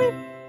Bye.